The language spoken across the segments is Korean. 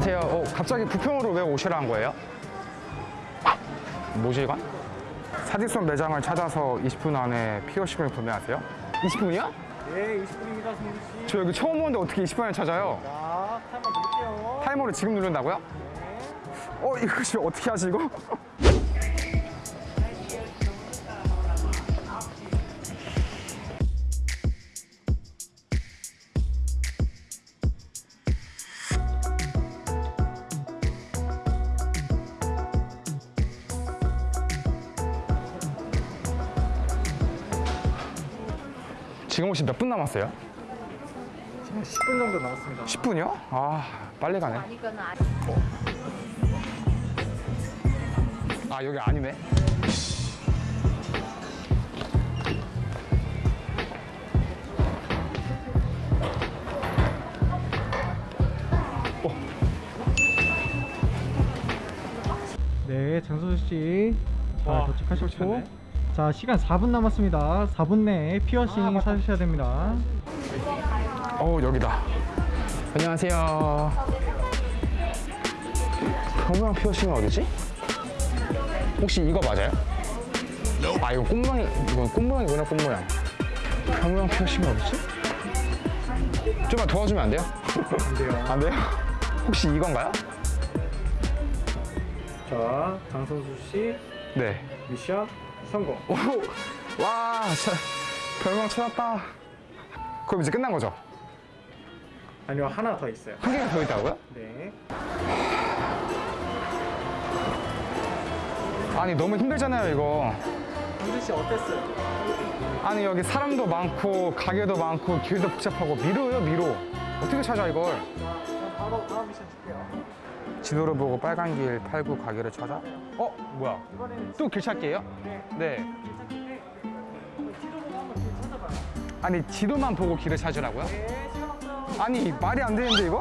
안녕하세요. 어, 갑자기 부평으로 왜 오시라는 거예요? 이건? 사직선 매장을 찾아서 20분 안에 피어싱을 구매하세요? 20분이요? 네, 20분입니다, 승주 씨. 저 여기 처음 오는데 어떻게 20분을 찾아요? 자, 타이머 드릴게요. 타이머를 지금 누른다고요? 네. 어, 이거 지금 어떻게 하지 이거? 지금 혹시 몇 분 남았어요? 지금 10분 정도 남았습니다. 10분이요? 아, 빨리 가네. 아 아, 여기 아니네. 네, 장소수 씨. 자, 와, 도착하셨고. 자, 시간 4분 남았습니다. 4분 내에 피어싱 아. 사주셔야 됩니다. 어 여기다 안녕하세요 경모양 피어싱은 어디지? 혹시 이거 맞아요? 아 이거 꽃모양 이건 꽃모양이구나 꽃모양 경모양 피어싱이 어디지? 좀만 도와주면 안 돼요? 안 돼요. 안 돼요? 혹시 이건가요? 자, 장선수 씨네 미션 성공. 오, 와 자, 별명 찾았다 그럼 이제 끝난 거죠? 아니요, 하나 더 있어요. 한 개가 더 있다고요? 네. 아니 너무 힘들잖아요 이거 장수 씨 어땠어요? 아니 여기 사람도 많고 가게도 많고 길도 복잡하고 미로요 미로 어떻게 찾아 이걸 바로 다음 미션 줄게요. 지도를 보고 빨간 길 팔구 가게를 찾아 어 뭐야 또 길 찾기예요? 네, 네 괜찮은데 지도 보고 한번 길 찾아봐요. 아니 지도만 보고 길을 찾으라고요? 네, 시간 없어요. 아니 말이 안 되는데 이거?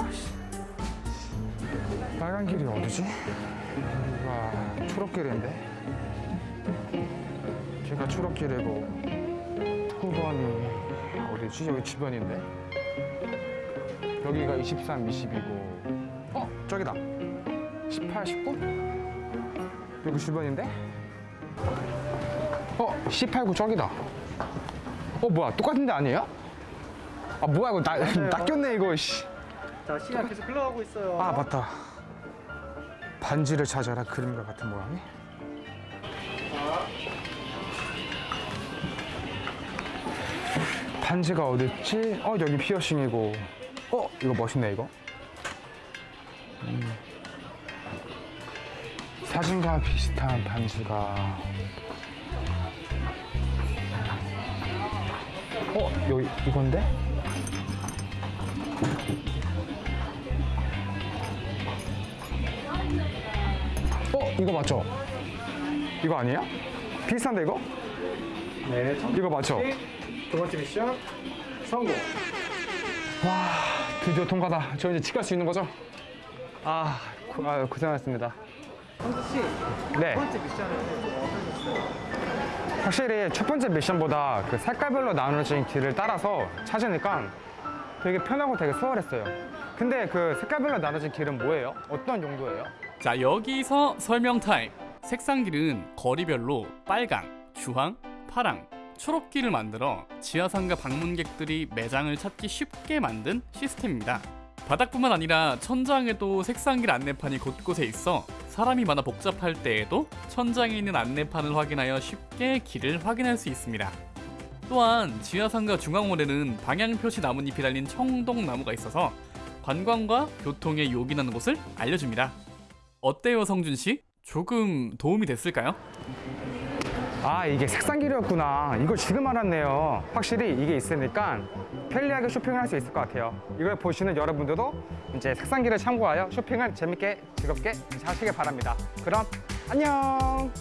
빨간 길이 어디지? 여기가 초록길인데 제가 초록길이고 9번이 어디지? 여기 주변인데 여기가 23, 20이고 어? 저기다 18, 19? 여기 주변인데? 어? 18, 9 저기다 어 뭐야 똑같은 데 아니에요? 아 뭐야 이거 나, 낚였네 이거 씨. 자, 시간 계속 흘러가고 있어요. 아 맞다 반지를 찾아라 그림과 같은 모양이 반지가 어딨지? 어 여기 피어싱이고 어 이거 멋있네 이거 음. 사진과 비슷한 반지가 어 여기 이건데? 어 이거 맞죠? 이거 아니야? 비슷한데 이거? 네, 이거 맞죠? 두 번째 미션 성공. 와 드디어 통과다 저 이제 집 갈 수 있는 거죠? 아, 고, 아 고생하셨습니다 씨, 네? 확실히 첫 번째 미션보다 그 색깔별로 나누어진 길을 따라서 찾으니까 되게 편하고 되게 수월했어요 근데 그 색깔별로 나눠진 길은 뭐예요? 어떤 용도예요? 자 여기서 설명 타임 색상 길은 거리별로 빨강, 주황, 파랑, 초록길을 만들어 지하상가 방문객들이 매장을 찾기 쉽게 만든 시스템입니다 바닥뿐만 아니라 천장에도 색상길 안내판이 곳곳에 있어 사람이 많아 복잡할 때에도 천장에 있는 안내판을 확인하여 쉽게 길을 확인할 수 있습니다 또한 지하상가 중앙홀에는 방향표시 나뭇잎이 달린 청동나무가 있어서 관광과 교통에 요긴하는 곳을 알려줍니다 어때요 성준 씨? 조금 도움이 됐을까요? 아 이게 색상길이었구나. 이걸 지금 알았네요. 확실히 이게 있으니까 편리하게 쇼핑을 할 수 있을 것 같아요. 이걸 보시는 여러분들도 이제 색상길을 참고하여 쇼핑을 재밌게 즐겁게 하시길 바랍니다. 그럼 안녕